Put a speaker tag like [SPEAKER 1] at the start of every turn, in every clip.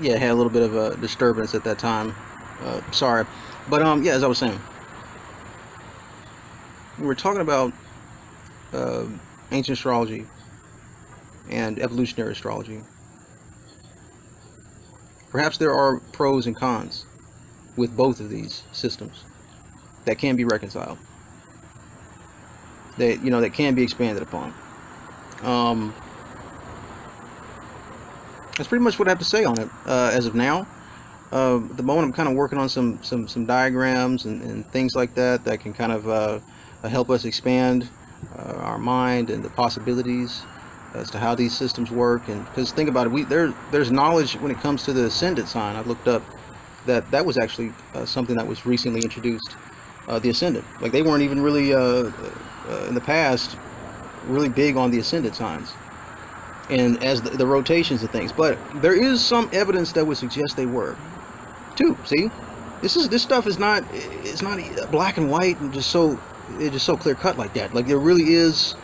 [SPEAKER 1] yeah, had a little bit of a disturbance at that time. Uh, sorry, but um, yeah, as I was saying, we were talking about uh, ancient astrology and evolutionary astrology. Perhaps there are pros and cons with both of these systems that can be reconciled. That you know that can be expanded upon. Um, that's pretty much what I have to say on it uh, as of now. Uh, the moment, I'm kind of working on some some some diagrams and, and things like that that can kind of uh, help us expand uh, our mind and the possibilities as to how these systems work. And because think about it, we there there's knowledge when it comes to the ascendant sign. I've looked up that that was actually uh, something that was recently introduced. Uh, the ascendant, like they weren't even really in the past really big on the ascendant signs and as the, the, rotations of things. But there is some evidence that would suggest they were. Too see? This is this stuff is not it's not black and white and just so it's just so clear cut like that. Like there really is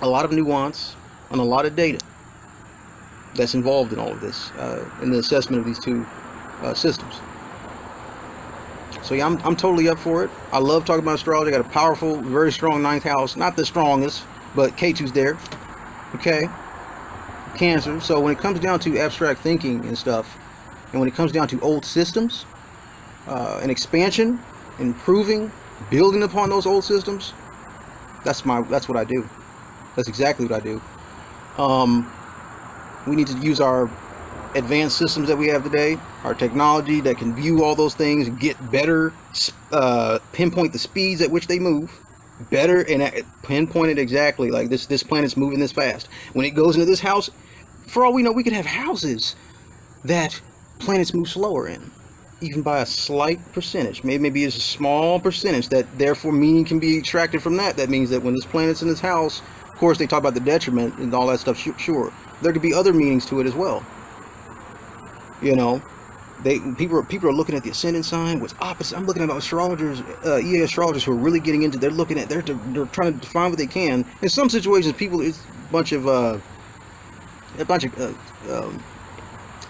[SPEAKER 1] a lot of nuance and a lot of data that's involved in all of this uh, in the assessment of these two uh, systems. So yeah I'm, I'm totally up for it. I love talking about astrology. I got a powerful very strong ninth house. Not the strongest but K2's there. Okay cancer. So when it comes down to abstract thinking and stuff and when it comes down to old systems uh, and expansion improving building upon those old systems that's my that's what I do. That's exactly what I do. Um, we need to use our advanced systems that we have today our technology that can view all those things get better uh, pinpoint the speeds at which they move better and pinpointed exactly like this this planet's moving this fast. When it goes into this house for all we know we could have houses that planets move slower in even by a slight percentage. Maybe maybe it's a small percentage that therefore meaning can be extracted from that. That means that when this planet's in this house of course they talk about the detriment and all that stuff sure. There could be other meanings to it as well. You know they people are people are looking at the ascendant sign what's opposite i'm looking at astrologers uh ea astrologers who are really getting into they're looking at they're they're trying to define what they can. In some situations people it's a bunch of uh a bunch of uh, um,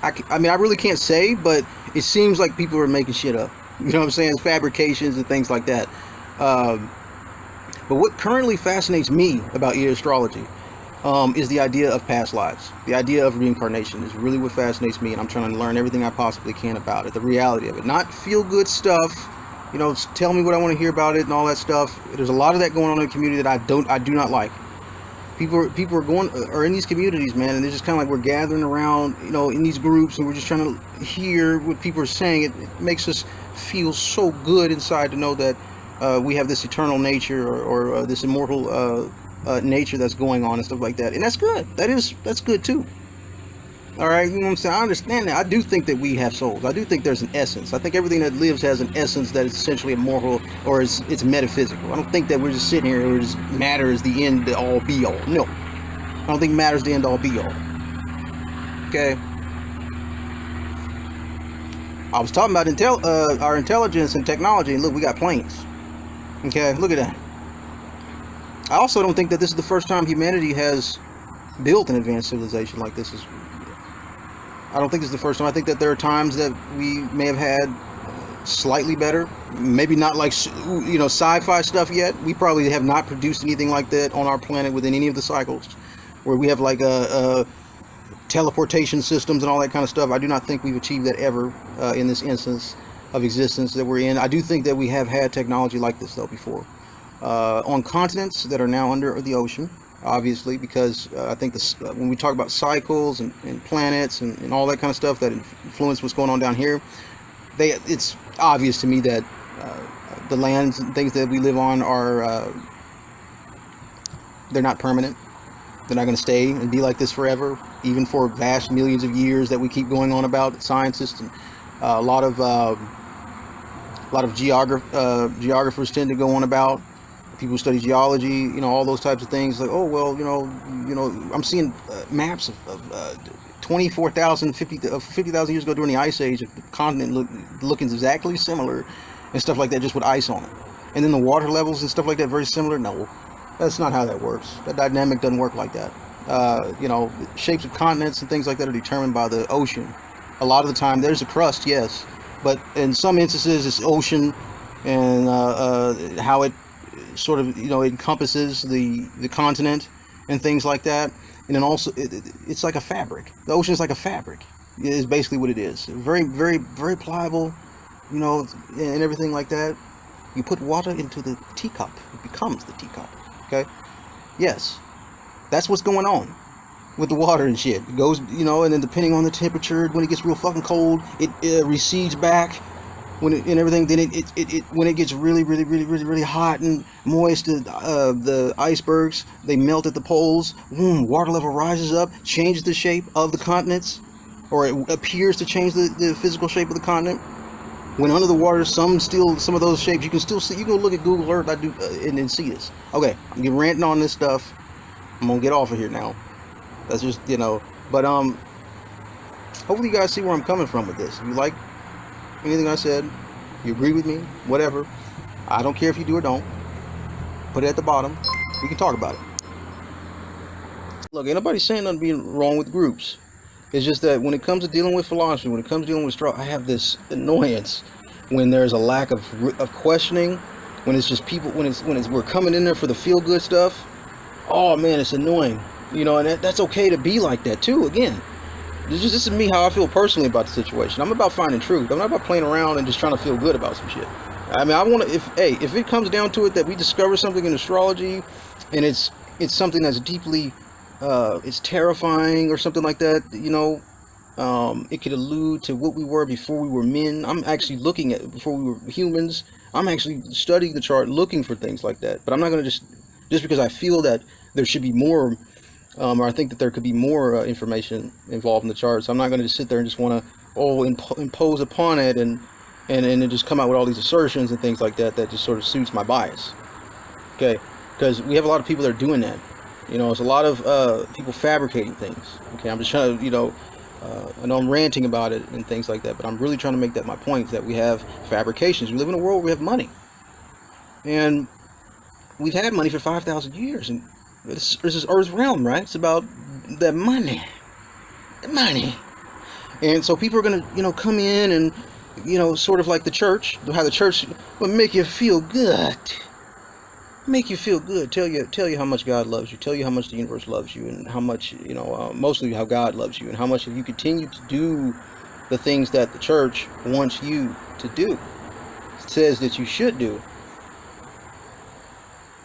[SPEAKER 1] I, I mean i really can't say but it seems like people are making shit up. You know what i'm saying? Fabrications and things like that. Um but what currently fascinates me about ea astrology um, is the idea of past lives. The idea of reincarnation is really what fascinates me, and I'm trying to learn everything I possibly can about it. The reality of it, not feel good stuff. You know, tell me what I want to hear about it and all that stuff. There's a lot of that going on in the community that I don't, I do not like. People, are, people are going, are in these communities, man, and they're just kind of like we're gathering around, you know, in these groups, and we're just trying to hear what people are saying. It, it makes us feel so good inside to know that uh, we have this eternal nature or, or uh, this immortal uh, uh, nature that's going on and stuff like that. And that's good. That is that's good too. All right you know what i'm saying? I understand that. I do think that we have souls. I do think there's an essence. I think everything that lives has an essence that is essentially immortal or is it's metaphysical. I don't think that we're just sitting here or just matter is the end all be all. No. I don't think matter is the end all be all. Okay? I was talking about intel uh, our intelligence and technology and look we got planes. Okay? Look at that I also don't think that this is the first time humanity has built an advanced civilization like this. Is I don't think this is the first time. I think that there are times that we may have had slightly better, maybe not like you know sci-fi stuff yet. We probably have not produced anything like that on our planet within any of the cycles, where we have like a, a teleportation systems and all that kind of stuff. I do not think we've achieved that ever uh, in this instance of existence that we're in. I do think that we have had technology like this though before uh, on continents that are now under the ocean obviously because uh, I think this, uh, when we talk about cycles and, and planets and, and, all that kind of stuff that influence what's going on down here they it's obvious to me that uh, the lands and things that we live on are uh, they're not permanent. They're not going to stay and be like this forever even for vast millions of years that we keep going on about scientists and uh, a lot of uh, a lot of geograph geographers tend to go on about people who study geology, you know, all those types of things. Like, oh well, you know, you know, I'm seeing uh, maps of, of uh, 24,000, 50,000 uh, 50, years ago during the Ice Age, the continent look, looking exactly similar and stuff like that, just with ice on it. And then the water levels and stuff like that, very similar. No, that's not how that works. That dynamic doesn't work like that. Uh, you know, shapes of continents and things like that are determined by the ocean a lot of the time there's a crust, yes, but in some instances it's ocean and uh, uh, how it sort of you know encompasses the the continent and things like that. And then also it, it- it's like a fabric. The ocean is like a fabric. Is basically what it is. Very very very pliable, you know, and everything like that. You put water into the teacup, it becomes the teacup. Okay. Yes, that's what's going on with the water and shit. It goes, you know, and then depending on the temperature, when it gets real fucking cold, it, uh recedes back. When it, and everything, then it, it, it, it when it gets really, really, really, really, really hot and moist, the, uh, the icebergs they melt at the poles. Water level rises up, changes the shape of the continents, or it appears to change the, the physical shape of the continent. When under the water, some still some of those shapes you can still see. You can look at Google Earth, I do, uh, and, and see this. Okay, I'm getting ranting on this stuff. I'm gonna get off of here now. That's just you know. But um, hopefully you guys see where I'm coming from with this. If you like anything I said, you agree with me, whatever. I don't care if you do or don't. Put it at the bottom. We can talk about it. Look, ain't nobody saying nothing being wrong with groups. It's just that when it comes to dealing with philosophy, when it comes to dealing with straw, I have this annoyance when there's a lack of of questioning. When it's just people, when it's when it's we're coming in there for the feel good stuff. Oh man, it's annoying. You know, and that, that's okay to be like that too. Again, this is, this is me how I feel personally about the situation. I'm about finding truth. I'm not about playing around and just trying to feel good about some shit. I mean, I want to. If hey, if it comes down to it that we discover something in astrology, and it's it's something that's deeply, uh, it's terrifying or something like that. You know, um, it could allude to what we were before we were men. I'm actually looking at before we were humans. I'm actually studying the chart, looking for things like that. But I'm not going to just just because I feel that there should be more um, or I think that there could be more uh, information involved in the chart. So I'm not going to just sit there and just want to oh imp- impose upon it and and and just come out with all these assertions and things like that that just sort of suits my bias. Okay, because we have a lot of people that are doing that. You know, it's a lot of uh, people fabricating things. Okay, I'm just trying to you know. Uh, I know I'm ranting about it and things like that, but I'm really trying to make that my point that we have fabrications. We live in a world where we have money, and we've had money for five thousand years, and this, this is Earth's realm, right? It's about the money, the money, and so people are gonna, you know, come in and, you know, sort of like the church, how the church will make you feel good, make you feel good, tell you, tell you how much God loves you, tell you how much the universe loves you, and how much, you know, uh, mostly how God loves you, and how much if you continue to do the things that the church wants you to do, says that you should do.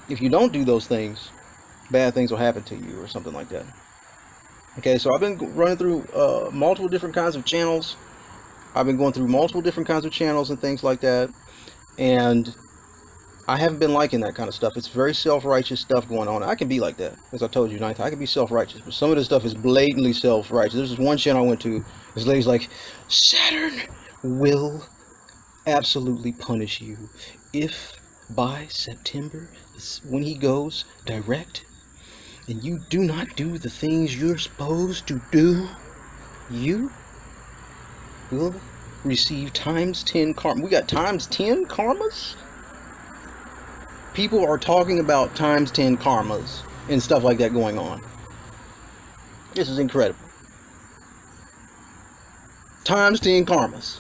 [SPEAKER 1] If you don't do those things, bad things will happen to you or something like that. Okay, so I've been running through uh, multiple different kinds of channels. I've been going through multiple different kinds of channels and things like that. And I haven't been liking that kind of stuff. It's very self-righteous stuff going on. I can be like that, as I told you, ninth. I can be self-righteous, but some of this stuff is blatantly self-righteous. There's this one channel I went to. This lady's like, Saturn will absolutely punish you if by September, when he goes direct, and you do not do the things you're supposed to do, you will receive times 10 karma. We got times 10 karmas? People are talking about times 10 karmas and stuff like that going on. This is incredible. Times 10 karmas.